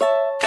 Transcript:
you